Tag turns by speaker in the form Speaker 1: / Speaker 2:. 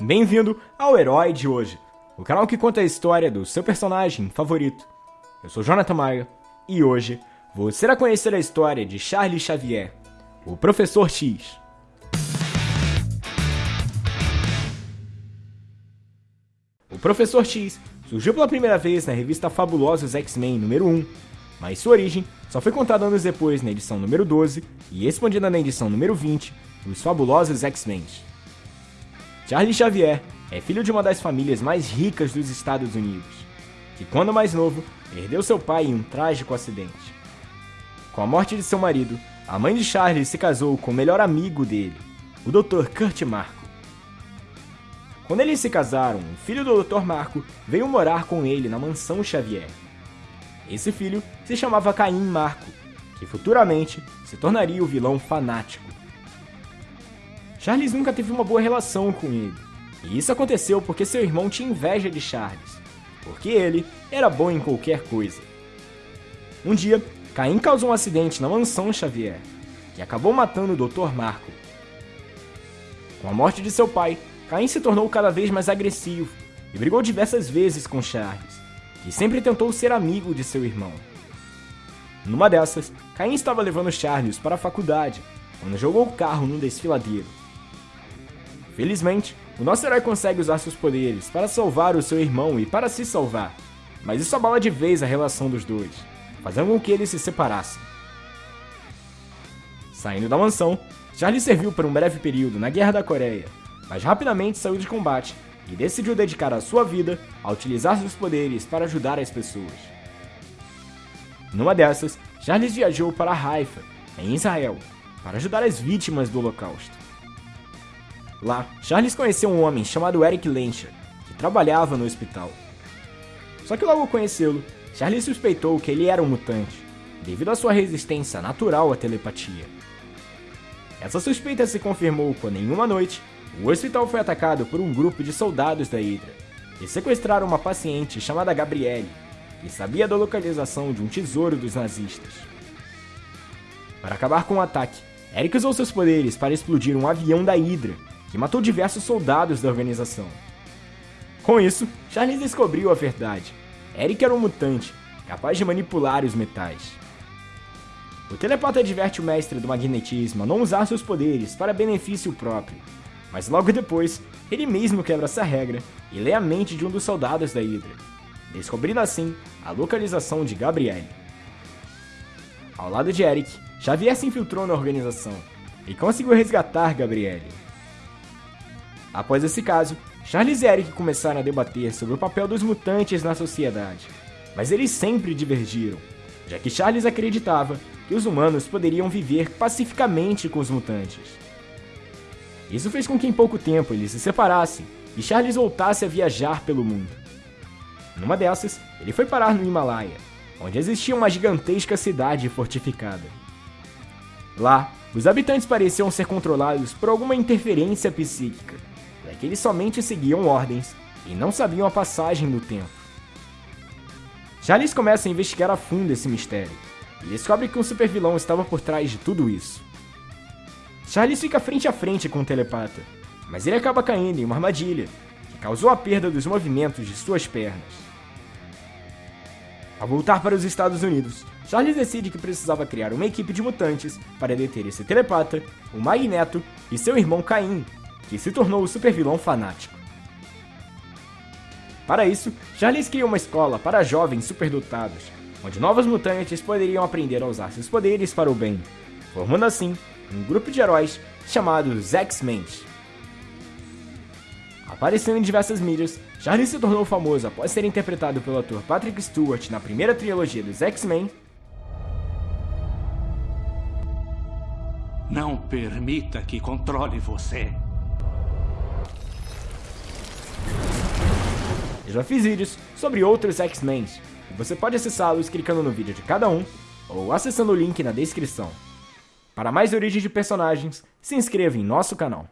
Speaker 1: bem-vindo ao Herói de Hoje, o canal que conta a história do seu personagem favorito. Eu sou Jonathan Maia e hoje você irá conhecer a história de Charles Xavier, o Professor X. O Professor X surgiu pela primeira vez na revista Fabulosos X-Men número 1, mas sua origem só foi contada anos depois na edição número 12 e expandida na edição número 20 dos Fabulosos X-Men. Charles Xavier é filho de uma das famílias mais ricas dos Estados Unidos, que quando mais novo, perdeu seu pai em um trágico acidente. Com a morte de seu marido, a mãe de Charles se casou com o melhor amigo dele, o Dr. Kurt Marco. Quando eles se casaram, o filho do Dr. Marco veio morar com ele na mansão Xavier. Esse filho se chamava Caim Marco, que futuramente se tornaria o vilão fanático Charles nunca teve uma boa relação com ele. E isso aconteceu porque seu irmão tinha inveja de Charles, porque ele era bom em qualquer coisa. Um dia, Caim causou um acidente na mansão Xavier, que acabou matando o Dr. Marco. Com a morte de seu pai, Caim se tornou cada vez mais agressivo e brigou diversas vezes com Charles, que sempre tentou ser amigo de seu irmão. Numa dessas, Caim estava levando Charles para a faculdade, quando jogou o carro num desfiladeiro. Felizmente, o nosso herói consegue usar seus poderes para salvar o seu irmão e para se salvar, mas isso abala de vez a relação dos dois, fazendo com que eles se separassem. Saindo da mansão, Charlie serviu por um breve período na Guerra da Coreia, mas rapidamente saiu de combate e decidiu dedicar a sua vida a utilizar seus poderes para ajudar as pessoas. Numa dessas, Charles viajou para Haifa, em Israel, para ajudar as vítimas do Holocausto. Lá, Charles conheceu um homem chamado Eric Lencher, que trabalhava no hospital. Só que logo conhecê-lo, Charles suspeitou que ele era um mutante, devido à sua resistência natural à telepatia. Essa suspeita se confirmou quando, em uma noite, o hospital foi atacado por um grupo de soldados da Hydra, que sequestraram uma paciente chamada Gabrielle, que sabia da localização de um tesouro dos nazistas. Para acabar com o ataque, Eric usou seus poderes para explodir um avião da Hydra que matou diversos soldados da organização. Com isso, Charles descobriu a verdade. Eric era um mutante, capaz de manipular os metais. O telepata adverte o mestre do magnetismo a não usar seus poderes para benefício próprio, mas logo depois, ele mesmo quebra essa regra e lê a mente de um dos soldados da Hydra, descobrindo assim a localização de Gabrielle. Ao lado de Eric, Xavier se infiltrou na organização e conseguiu resgatar Gabrielle. Após esse caso, Charles e Eric começaram a debater sobre o papel dos mutantes na sociedade, mas eles sempre divergiram, já que Charles acreditava que os humanos poderiam viver pacificamente com os mutantes. Isso fez com que em pouco tempo eles se separassem e Charles voltasse a viajar pelo mundo. Numa dessas, ele foi parar no Himalaia, onde existia uma gigantesca cidade fortificada. Lá, os habitantes pareciam ser controlados por alguma interferência psíquica, que eles somente seguiam ordens e não sabiam a passagem do tempo. Charles começa a investigar a fundo esse mistério e descobre que um supervilão estava por trás de tudo isso. Charles fica frente a frente com o telepata, mas ele acaba caindo em uma armadilha que causou a perda dos movimentos de suas pernas. Ao voltar para os Estados Unidos, Charles decide que precisava criar uma equipe de mutantes para deter esse telepata, o Magneto e seu irmão Caim, que se tornou o supervilão fanático. Para isso, Charles cria uma escola para jovens superdotados, onde novos mutantes poderiam aprender a usar seus poderes para o bem, formando assim um grupo de heróis chamados X-Men. Aparecendo em diversas mídias, Charles se tornou famoso após ser interpretado pelo ator Patrick Stewart na primeira trilogia dos X-Men.
Speaker 2: Não permita que controle você.
Speaker 1: Eu já fiz vídeos sobre outros X-Men, e você pode acessá-los clicando no vídeo de cada um, ou acessando o link na descrição. Para mais origem de personagens, se inscreva em nosso canal.